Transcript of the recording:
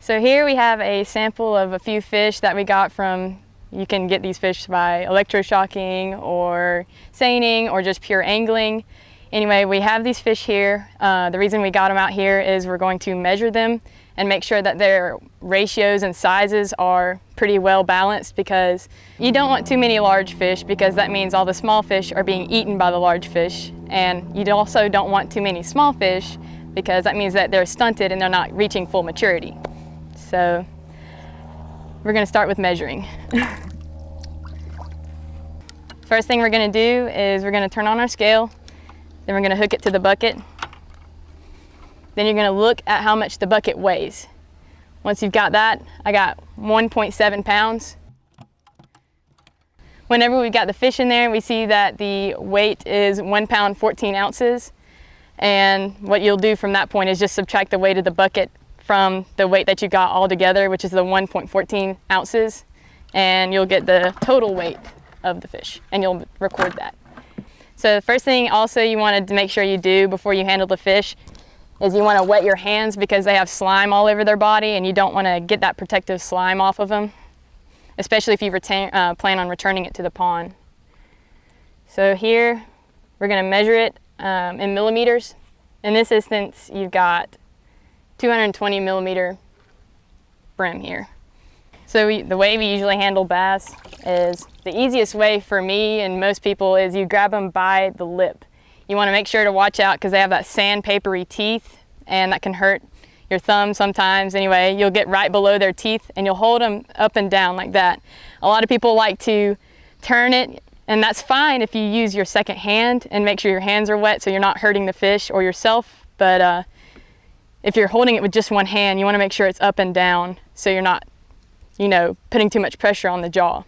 So here we have a sample of a few fish that we got from, you can get these fish by electroshocking or seining or just pure angling. Anyway, we have these fish here. Uh, the reason we got them out here is we're going to measure them and make sure that their ratios and sizes are pretty well balanced because you don't want too many large fish because that means all the small fish are being eaten by the large fish and you also don't want too many small fish because that means that they're stunted and they're not reaching full maturity. So we're gonna start with measuring. First thing we're gonna do is we're gonna turn on our scale, then we're gonna hook it to the bucket then you're gonna look at how much the bucket weighs. Once you've got that, I got 1.7 pounds. Whenever we've got the fish in there, we see that the weight is one pound 14 ounces. And what you'll do from that point is just subtract the weight of the bucket from the weight that you got all together, which is the 1.14 ounces, and you'll get the total weight of the fish, and you'll record that. So the first thing also you want to make sure you do before you handle the fish is you want to wet your hands because they have slime all over their body and you don't want to get that protective slime off of them, especially if you retain, uh, plan on returning it to the pond. So here we're going to measure it um, in millimeters. In this instance, you've got 220 millimeter brim here. So we, the way we usually handle bass is the easiest way for me and most people is you grab them by the lip. You want to make sure to watch out because they have that sandpapery teeth and that can hurt your thumb sometimes. Anyway, you'll get right below their teeth and you'll hold them up and down like that. A lot of people like to turn it and that's fine if you use your second hand and make sure your hands are wet so you're not hurting the fish or yourself. But uh, if you're holding it with just one hand, you want to make sure it's up and down so you're not, you know, putting too much pressure on the jaw.